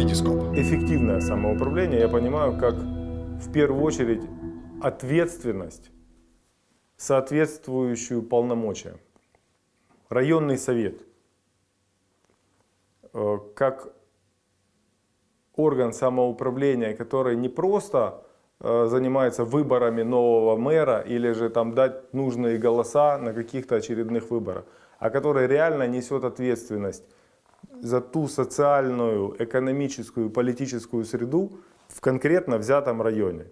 Витископ. Эффективное самоуправление я понимаю как в первую очередь ответственность, соответствующую полномочия. Районный совет э, как орган самоуправления, который не просто э, занимается выборами нового мэра или же там дать нужные голоса на каких-то очередных выборах, а который реально несет ответственность за ту социальную, экономическую, политическую среду в конкретно взятом районе,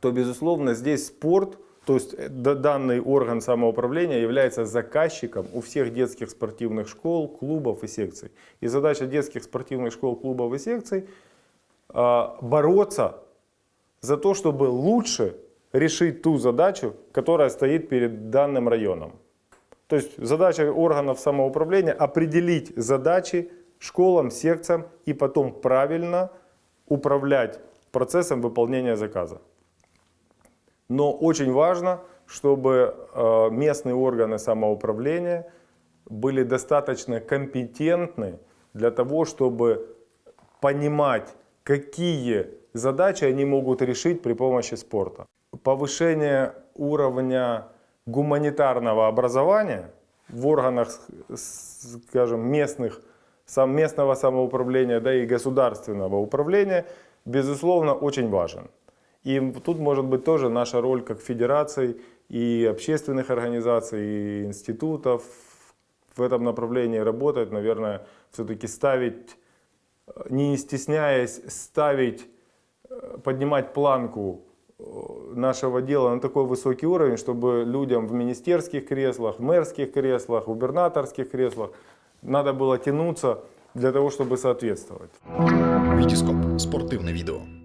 то, безусловно, здесь спорт, то есть э, данный орган самоуправления является заказчиком у всех детских спортивных школ, клубов и секций. И задача детских спортивных школ, клубов и секций э, бороться за то, чтобы лучше решить ту задачу, которая стоит перед данным районом. То есть задача органов самоуправления определить задачи школам, секциям и потом правильно управлять процессом выполнения заказа. Но очень важно, чтобы э, местные органы самоуправления были достаточно компетентны для того, чтобы понимать, какие задачи они могут решить при помощи спорта. Повышение уровня гуманитарного образования в органах, скажем, местных, местного самоуправления, да и государственного управления, безусловно, очень важен. И тут может быть тоже наша роль как федераций и общественных организаций, и институтов в этом направлении работать, наверное, все-таки ставить, не стесняясь, ставить, э, поднимать планку нашего дела на такой высокий уровень, чтобы людям в министерских креслах, в мэрских креслах, в губернаторских креслах надо было тянуться для того, чтобы соответствовать. Витископ. Спортивне відео.